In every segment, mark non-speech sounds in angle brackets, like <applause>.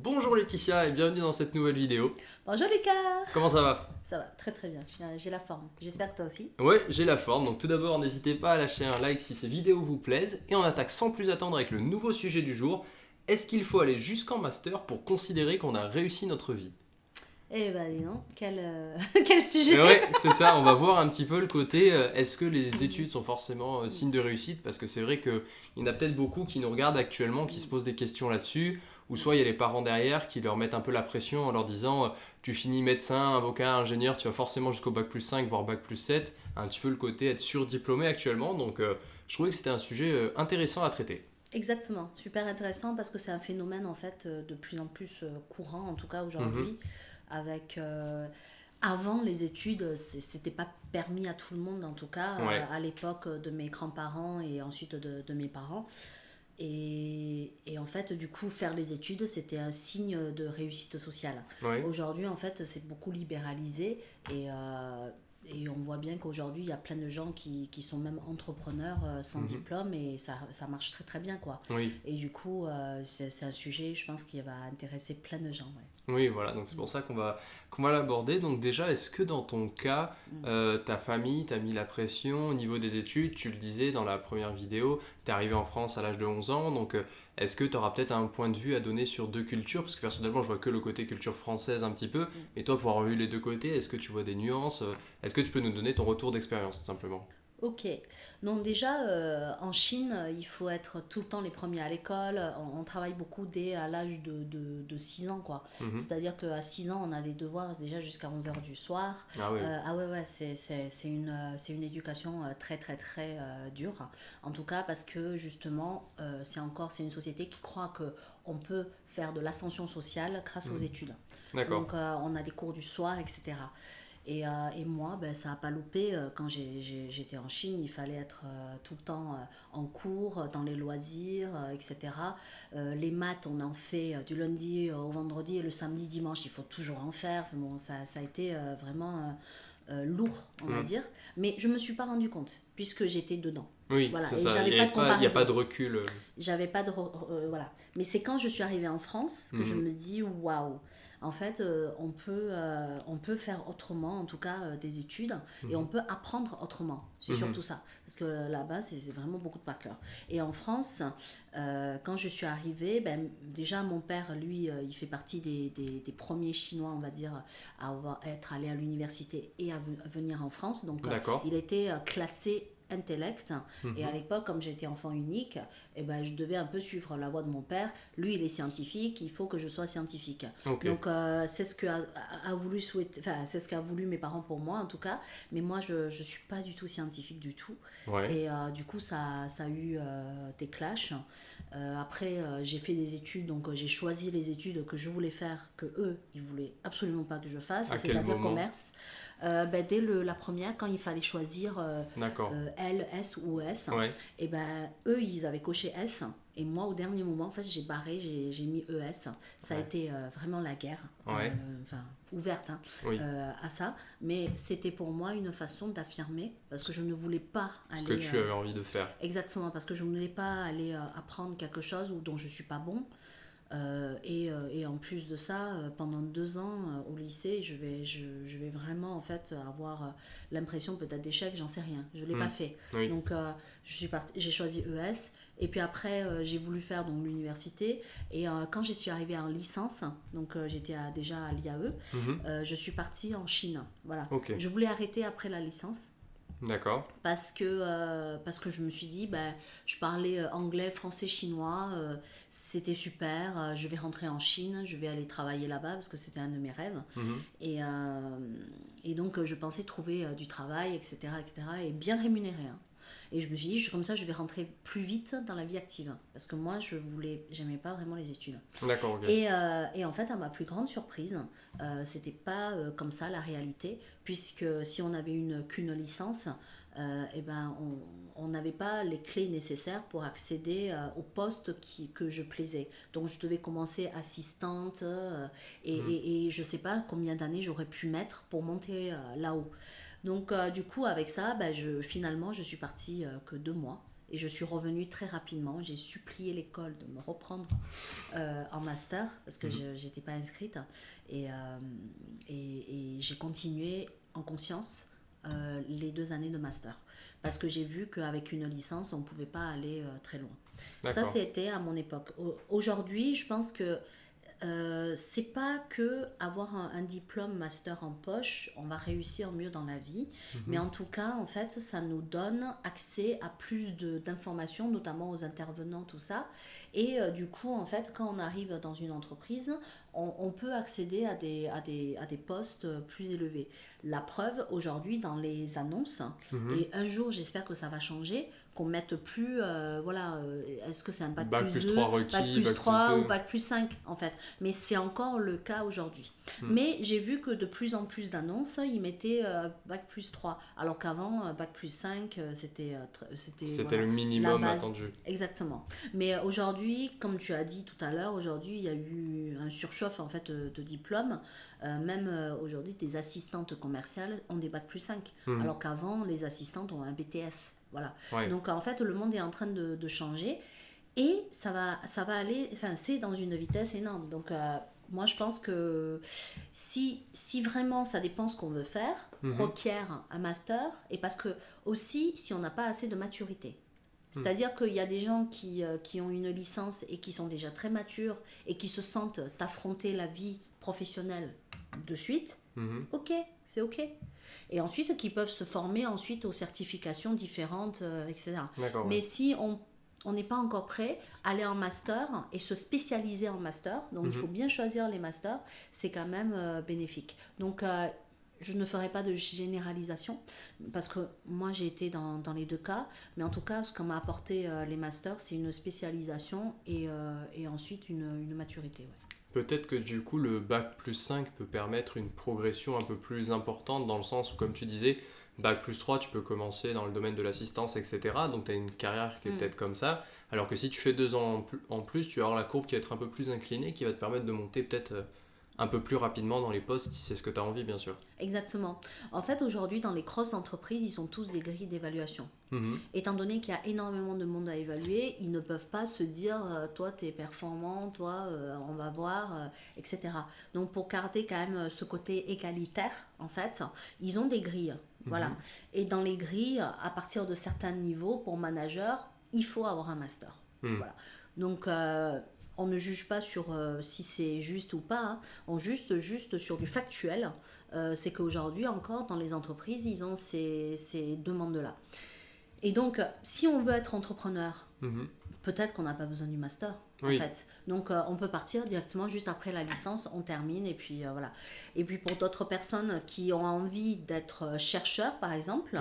Bonjour Laetitia et bienvenue dans cette nouvelle vidéo. Bonjour Lucas Comment ça va? Ça va très très bien, j'ai la forme. J'espère que toi aussi. Ouais, j'ai la forme. Donc tout d'abord, n'hésitez pas à lâcher un like si ces vidéos vous plaisent. Et on attaque sans plus attendre avec le nouveau sujet du jour. Est-ce qu'il faut aller jusqu'en master pour considérer qu'on a réussi notre vie? Eh ben dis donc, quel, euh, <laughs> quel sujet Ouais, c'est ça, on va voir un petit peu le côté, euh, est-ce que les études sont forcément euh, signe de réussite? Parce que c'est vrai qu'il y en a peut-être beaucoup qui nous regardent actuellement, qui se posent des questions là-dessus, ou soit il y a les parents derrière qui leur mettent un peu la pression en leur disant, tu finis médecin, avocat, ingénieur, tu vas forcément jusqu'au bac plus 5, voire bac plus 7, un petit peu le côté être surdiplômé actuellement, donc je trouvais que c'était un sujet intéressant à traiter. Exactement, super intéressant parce que c'est un phénomène en fait de plus en plus courant, en tout cas aujourd'hui. Mhm avec euh, avant les études, c'était pas permis à tout le monde en tout cas, euh, à l'époque de mes grands-parents et ensuite de, de mes parents. Et, et, en fait, du coup, faire les études, c'était un signe de réussite sociale. Aujourd'hui, en fait, c'est beaucoup libéralisé et, euh, et on voit bien qu'aujourd'hui, il y a plein de gens qui, qui sont même entrepreneurs sans mhm. diplôme et ça, ça, marche très très bien. Quoi. Et du coup, c'est un sujet, je pense, qui va intéresser plein de gens. Oui, voilà, donc c'est pour ça qu'on va, qu'on va l'aborder. Donc déjà, est-ce que dans ton cas, mm. euh, ta famille t'a mis la pression au niveau des études? Tu le disais dans la première vidéo, tu es arrivé en France à l'âge de 11 ans, donc euh, est-ce que tu auras peut-être un point de vue à donner sur deux cultures? Parce que personnellement, je vois que le côté culture française un petit peu, mm. et toi, pour avoir vu les deux côtés, est-ce que tu vois des nuances? Est-ce que tu peux nous donner ton retour d'expérience, tout simplement? Ok. Donc déjà, euh, en Chine, il faut être tout le temps les premiers à l'école. On, travaille beaucoup dès à l'âge de, de, de, 6 ans. quoi. Mhm. C'est-à-dire qu'à 6 ans, on a des devoirs déjà jusqu'à 11h du soir. Ah, oui. Euh, ah ouais, ouais, c'est une, une éducation euh, très, très, très dure. En tout cas, parce que justement, c'est encore c'est une société qui croit qu'on peut faire de l'ascension sociale grâce aux mhm. études. Donc, on a des cours du soir, etc. Et, euh, et, moi, ben, ça n'a pas loupé. Euh, quand j'étais en Chine, il fallait être euh, tout le temps en cours, dans les loisirs, etc. les maths, on en fait du lundi au vendredi et le samedi, dimanche, il faut toujours en faire. Bon, ça, ça a été vraiment lourd, on va dire. Mais je ne me suis pas rendu compte, puisque j'étais dedans. Oui, voilà. Il n'y a, a, pas de recul. J'avais pas de. voilà. Mais c'est quand je suis arrivée en France que je mm-hmm. me dis waouh en fait, euh, on, peut, euh, on peut faire autrement, en tout cas euh, des études, et on mhm. peut apprendre autrement. C'est mhm. surtout ça. Parce que là-bas, c'est vraiment beaucoup de par cœur. Et en France, quand je suis arrivée, ben, déjà mon père, lui, il fait partie des, des, premiers Chinois, on va dire, à être allé à l'université et à, venir en France. Donc, il était classé intellect. Et à mhm. l'époque, comme j'étais enfant unique, eh ben, je devais un peu suivre la voie de mon père. Lui, il est scientifique, il faut que je sois scientifique. Donc, euh, c'est ce que a, voulu souhaiter, enfin, c'est ce qu'a voulu mes parents pour moi, en tout cas. Mais moi, je ne suis pas du tout scientifique du tout. Et euh, du coup, ça, ça a eu euh, des clashs. après, j'ai fait des études, donc j'ai choisi les études que je voulais faire, que eux, ils voulaient absolument pas que je fasse, c'est-à-dire commerce. Ben, dès le, la première, quand il fallait choisir L, S ou S, et ben, eux, ils avaient coché S. Et moi, au dernier moment, en fait, j'ai barré, j'ai mis ES. Ça a été euh, vraiment la guerre, euh, enfin, ouverte hein, euh, à ça. Mais c'était pour moi une façon d'affirmer, parce que je ne voulais pas aller... Ce que tu avais envie de faire. Exactement, parce que je ne voulais pas aller apprendre quelque chose dont je ne suis pas bon. Et, et, en plus de ça, pendant deux ans au lycée, je vais, je, je, vais vraiment en fait avoir l'impression peut-être d'échec, j'en sais rien. Je ne l'ai pas hmm. fait. Donc j'ai choisi ES et puis après, euh, j'ai voulu faire donc l'université. Et euh, quand je suis arrivée en licence, donc euh, j'étais déjà à l'IAE, mhm. je suis partie en Chine. Voilà. Je voulais arrêter après la licence. D'accord. Parce que, parce que je me suis dit, ben, je parlais anglais, français, chinois, c'était super, je vais rentrer en Chine, je vais aller travailler là-bas parce que c'était un de mes rêves. Mhm. Et, et donc je pensais trouver du travail, etc., etc., et bien rémunéré. Hein. Et je me suis dit, comme ça, je vais rentrer plus vite dans la vie active. Parce que moi, je voulais, j'aimais pas vraiment les études. D'accord, et, euh, et, en fait, à ma plus grande surprise, euh, c'était pas euh, comme ça la réalité. Puisque si on avait une qu'une licence, euh, eh ben, on n'avait pas les clés nécessaires pour accéder au poste qui, que je plaisais. Donc, je devais commencer assistante et, mmh. et, et, je sais pas combien d'années j'aurais pu mettre pour monter là-haut. Donc, euh, du coup, avec ça, bah, je, finalement, je suis partie euh, que deux mois. et je suis revenue très rapidement. J'ai supplié l'école de me reprendre euh, en master parce que mhm. je n'étais pas inscrite. Et, et, j'ai continué en conscience les deux années de master. Parce que j'ai vu qu'avec une licence, on ne pouvait pas aller très loin. Ça, c'était à mon époque. Aujourd'hui, je pense que euh, c'est pas que avoir un, diplôme master en poche, on va réussir mieux dans la vie, mhm. mais en tout cas, en fait, ça nous donne accès à plus d'informations, notamment aux intervenants, tout ça. Et euh, du coup, en fait, quand on arrive dans une entreprise, on, peut accéder à des, à, des, à des postes plus élevés. La preuve, aujourd'hui, dans les annonces, mhm. et un jour, j'espère que ça va changer, qu'on mette plus, euh, voilà, euh, est-ce que c'est un bac, plus, 2, 3 requis, bac plus 3 ou bac plus 5 en fait. Mais c'est encore le cas aujourd'hui. Hmm. Mais j'ai vu que de plus en plus d'annonces, ils mettaient euh, bac plus 3. Alors qu'avant, bac plus 5, c'était c'était le minimum attendu. Exactement. Mais aujourd'hui, comme tu as dit tout à l'heure, aujourd'hui, il y a eu un surchauffe en fait de, diplômes. même aujourd'hui, des assistantes commerciales ont des bac plus 5. Hmm. Alors qu'avant, les assistantes ont un BTS. Voilà. Donc en fait, le monde est en train de, changer et ça va, ça va aller, enfin, c'est dans une vitesse énorme. Donc euh, moi, je pense que si, si vraiment ça dépend ce qu'on veut faire, mhm. requiert un master et parce que aussi, si on n'a pas assez de maturité. Mhm. C'est-à-dire qu'il y a des gens qui, euh, qui ont une licence et qui sont déjà très matures et qui se sentent affronter la vie professionnelle de suite. Mhm. Ok, c'est ok et ensuite qui peuvent se former ensuite aux certifications différentes, euh, etc. Mais si on on n'est pas encore prêt, aller en master et se spécialiser en master, donc il mhm. faut bien choisir les masters, c'est quand même euh, bénéfique. Donc euh, je ne ferai pas de généralisation parce que moi j'ai été dans, dans, les deux cas, mais en tout cas ce qu'on m'a apporté les masters, c'est une spécialisation et, et ensuite une, une maturité. Peut-être que du coup le bac plus 5 peut permettre une progression un peu plus importante dans le sens où comme tu disais, bac plus 3 tu peux commencer dans le domaine de l'assistance etc. Donc tu as une carrière qui est mm. peut-être comme ça. Alors que si tu fais deux ans en plus, tu vas avoir la courbe qui va être un peu plus inclinée qui va te permettre de monter peut-être euh, un peu plus rapidement dans les postes si c'est ce que tu as envie, bien sûr. Exactement. En fait, aujourd'hui, dans les grosses entreprises, ils ont tous des grilles d'évaluation. Mhm. Étant donné qu'il y a énormément de monde à évaluer, ils ne peuvent pas se dire euh, toi, tu es performant, toi, euh, on va voir, euh, etc. Donc, pour garder quand même ce côté égalitaire, en fait, ils ont des grilles. Voilà. Mhm. Et dans les grilles, à partir de certains niveaux, pour manager, il faut avoir un master. Mhm. Voilà. Donc, on ne juge pas sur euh, si c'est juste ou pas, hein. on juge juste sur du factuel. Euh, c'est qu'aujourd'hui encore, dans les entreprises, ils ont ces, demandes-là. Et donc, si on veut être entrepreneur, mhm. Peut-être qu'on n'a pas besoin du master en fait. Donc euh, on peut partir directement juste après la licence, on termine et puis euh, voilà. Et puis pour d'autres personnes qui ont envie d'être euh, chercheurs par exemple,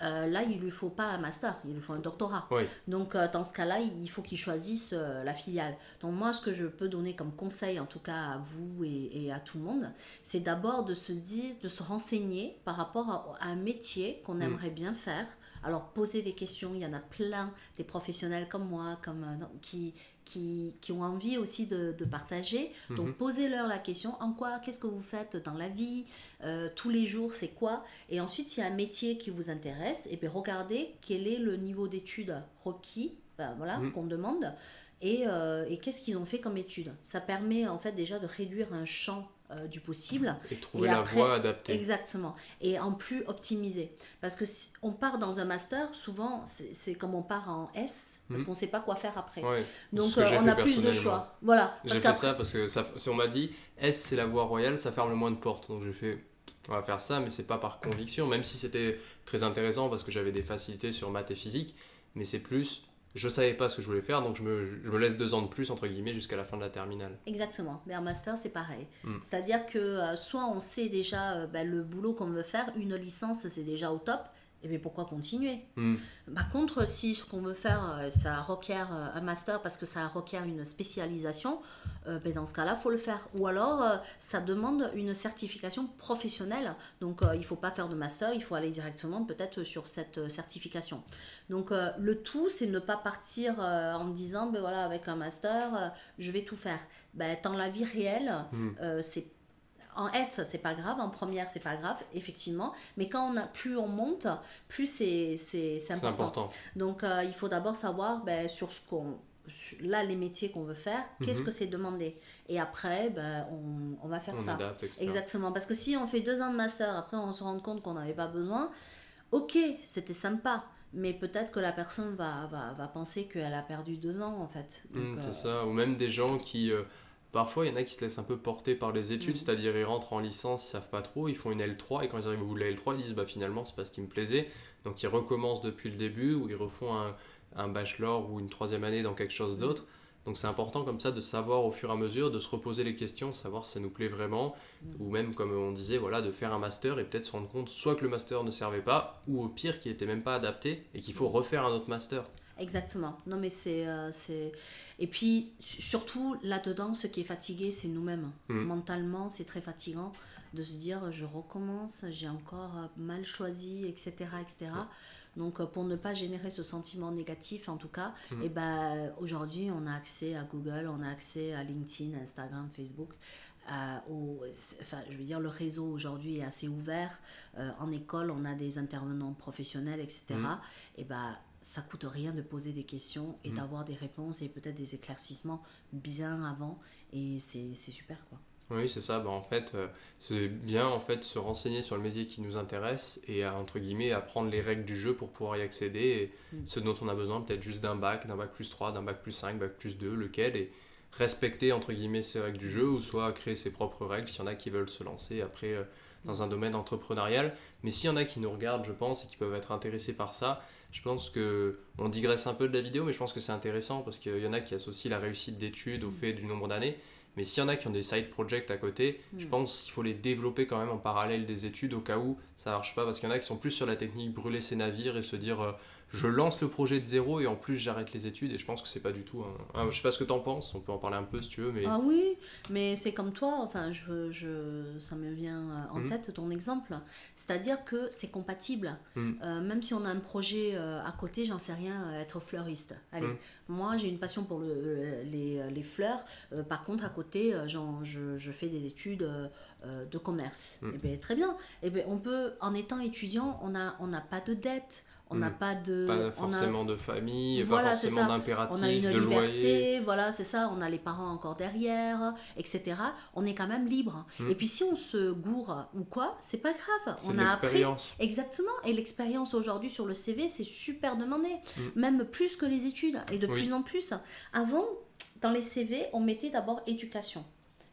là il lui faut pas un master, il lui faut un doctorat. Donc dans ce cas-là, il faut qu'ils choisissent la filiale. Donc moi ce que je peux donner comme conseil en tout cas à vous et, à tout le monde, c'est d'abord de se dire, de se renseigner par rapport à, un métier qu'on mm. aimerait bien faire. Alors poser des questions, il y en a plein des professionnels comme moi, comme qui qui, qui, ont envie aussi de, de partager. Donc, mhm. posez-leur la question en quoi, qu'est-ce que vous faites dans la vie, euh, tous les jours, c'est quoi? Et ensuite, s'il y a un métier qui vous intéresse, et eh bien regardez quel est le niveau d'études requis, voilà, mhm. qu'on demande, et, euh, et qu'est-ce qu'ils ont fait comme études. Ça permet en fait déjà de réduire un champ euh, du possible. Et trouver la voie adaptée. Exactement. Et en plus optimiser. Parce que si on part dans un master, souvent, c'est comme on part en S, parce hmm. qu'on ne sait pas quoi faire après. Donc euh, on a plus de choix. Voilà. J'ai fait ça parce que ça, si on m'a dit S, c'est la voie royale, ça ferme le moins de portes. Donc j'ai fait, on va faire ça, mais c'est pas par conviction, même si c'était très intéressant parce que j'avais des facilités sur maths et physique, mais c'est plus je savais pas ce que je voulais faire, donc je me, je me laisse deux ans de plus, entre guillemets, jusqu'à la fin de la terminale. Exactement. Mais un master, c'est pareil. Hmm. C'est-à-dire que euh, soit on sait déjà euh, ben, le boulot qu'on veut faire, une licence, c'est déjà au top, et bien pourquoi continuer? Hmm. Par contre, si ce qu'on veut faire, euh, ça requiert un master parce que ça requiert une spécialisation, euh, ben, dans ce cas-là, il faut le faire. Ou alors, euh, ça demande une certification professionnelle. Donc, euh, il ne faut pas faire de master, il faut aller directement peut-être sur cette certification. Donc, le tout, c'est ne pas partir en me disant, ben voilà, avec un master, je vais tout faire. Ben, dans la vie réelle, hmm. c'est en S, c'est pas grave, en première, c'est pas grave, effectivement. Mais quand on a, plus on monte, plus c'est important. important. Donc, euh, il faut d'abord savoir ben, sur ce qu'on là les métiers qu'on veut faire, qu'est-ce mhm. que c'est demandé Et après, ben, on, on, va faire ça. Exactement. Parce que si on fait deux ans de master, après on se rend compte qu'on n'avait pas besoin, ok, c'était sympa. Mais peut-être que la personne va, va, va penser qu'elle a perdu deux ans en fait. Mmh, c'est euh, ça. Ou même des gens qui. Euh, parfois, il y en a qui se laissent un peu porter par les études, mmh. c'est-à-dire ils rentrent en licence, ils savent pas trop, ils font une L3 et quand ils arrivent au bout de la L3, ils disent bah finalement c'est pas ce qui me plaisait. Donc ils recommencent depuis le début ou ils refont un, un bachelor ou une troisième année dans quelque chose d'autre. Donc c'est important comme ça de savoir au fur et à mesure, de se reposer les questions, savoir si ça nous plaît vraiment, mm. ou même comme on disait, voilà, de faire un master et peut-être se rendre compte soit que le master ne servait pas, ou au pire qu'il n'était même pas adapté et qu'il faut refaire un autre master. Exactement. Non mais c'est... Euh. Et puis surtout là-dedans, ce qui est fatigué, c'est nous-mêmes. Mm. Mentalement, c'est très fatigant de se dire je recommence, j'ai encore mal choisi, etc. etc. Donc euh, pour ne pas générer ce sentiment négatif en tout cas, mhm. et eh ben, aujourd'hui on a accès à Google, on a accès à LinkedIn, Instagram, Facebook. Euh, au, enfin, je veux dire, le réseau aujourd'hui est assez ouvert. Euh, en école, on a des intervenants professionnels, etc. Et ben, ça coûte rien de poser des questions et mhm. d'avoir des réponses et peut-être des éclaircissements bien avant. Et c'est super, quoi. Oui, c'est ça. Bah, en fait, euh, c'est bien en fait se renseigner sur le métier qui nous intéresse et à, entre guillemets apprendre les règles du jeu pour pouvoir y accéder et mm. ce dont on a besoin peut-être juste d'un bac, d'un bac plus 3, d'un bac plus 5, bac plus 2, lequel et respecter entre guillemets ces règles du jeu ou soit créer ses propres règles s'il y en a qui veulent se lancer après euh, dans un domaine entrepreneurial. Mais s'il y en a qui nous regardent, je pense, et qui peuvent être intéressés par ça, je pense que on digresse un peu de la vidéo, mais je pense que c'est intéressant parce qu'il y en a qui associent la réussite d'études au mm. fait du nombre d'années. Mais s'il y en a qui ont des side projects à côté, je hmm. pense qu'il faut les développer quand même en parallèle des études au cas où ça marche pas. Parce qu'il y en a qui sont plus sur la technique brûler ses navires et se dire euh, je lance le projet de zéro et en plus j'arrête les études et je pense que c'est pas du tout un... je sais pas ce que tu en penses on peut en parler un peu si tu veux mais ah oui mais c'est comme toi enfin je, je ça me vient euh, en mhm. tête ton exemple. C'est à dire que c'est compatible. Mhm. euh, même si on a un projet euh, à côté j'en sais rien être fleuriste. Allez mhm. moi j'ai une passion pour le, les, les, fleurs. Par contre à côté genre, je, je, fais des études de commerce. Et eh bien très bien. Et eh bien on peut en étant étudiant on n'a on n'a pas de dette on n'a hmm. pas de pas forcément de famille pas forcément d'impératif on a une liberté voilà c'est ça. On a les parents encore derrière etc on est quand même libre. Hmm. et puis si on se gourre ou quoi c'est pas grave. On a appris exactement. Et l'expérience aujourd'hui sur le CV c'est super demandé. Hmm. même plus que les études. Et de plus en plus. Avant dans les CV on mettait d'abord éducation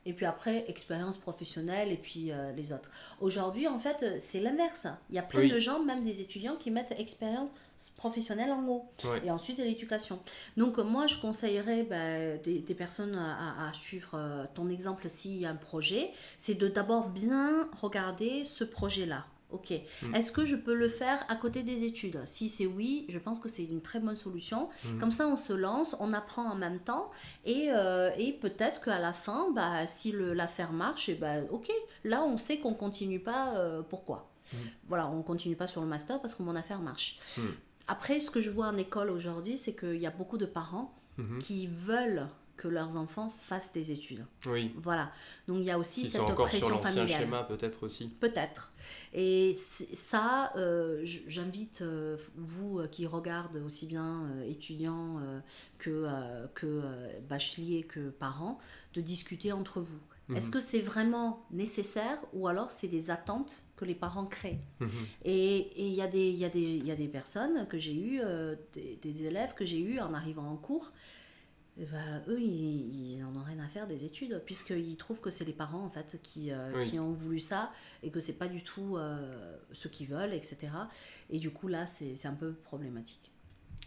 et puis après expérience professionnelle et puis euh, les autres. Aujourd'hui, en fait, euh, c'est l'inverse. Il y a plein de gens, même des étudiants, qui mettent expérience professionnelle en haut et ensuite l'éducation. Donc moi, je conseillerais bah, des, des, personnes à, à suivre euh, ton exemple s'il y a un projet, c'est de d'abord bien regarder ce projet-là. Ok. Mm. Est-ce que je peux le faire à côté des études? Si c'est oui, je pense que c'est une très bonne solution. Mm. Comme ça, on se lance, on apprend en même temps et, euh, et peut-être qu'à la fin, bah, si l'affaire marche, et bah, ok, là, on sait qu'on continue pas. Euh, pourquoi mm. Voilà, on continue pas sur le master parce que mon affaire marche. Après, ce que je vois en école aujourd'hui, c'est qu'il y a beaucoup de parents mm-hmm. qui veulent que leurs enfants fassent des études. Oui. Voilà. Donc il y a aussi cette encore pression sur familiale. schéma peut-être aussi. Peut-être. Et ça, euh, j'invite euh, vous euh, qui regardez aussi bien étudiants que, que bacheliers que parents, de discuter entre vous. Mhm. Est-ce que c'est vraiment nécessaire ou alors c'est des attentes que les parents créent? Mhm. Et il y, a des, y, y a des personnes que j'ai eues, des, des, élèves que j'ai eus en arrivant en cours, eh ben, eux, ils, ils, en ont rien à faire des études, puisqu'ils trouvent que c'est les parents en fait qui, euh, qui ont voulu ça et que c'est pas du tout euh, ce qu'ils veulent, etc. Et du coup, là, c'est un peu problématique.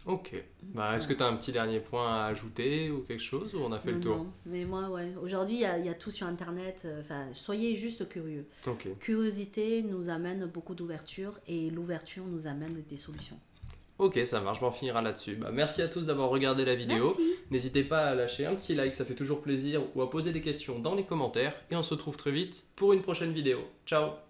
Ok. Bah, Est-ce que tu as un petit dernier point à ajouter ou quelque chose ou on a fait le tour? Non, mais moi, ouais. Aujourd'hui, il y, y, a tout sur Internet. Euh, enfin, soyez juste curieux. Curiosité nous amène beaucoup d'ouverture et l'ouverture nous amène des solutions. Ok, ça marche, on finira là-dessus. Bah, merci à tous d'avoir regardé la vidéo. N'hésitez pas à lâcher un petit like, ça fait toujours plaisir, ou à poser des questions dans les commentaires. Et on se retrouve très vite pour une prochaine vidéo. Ciao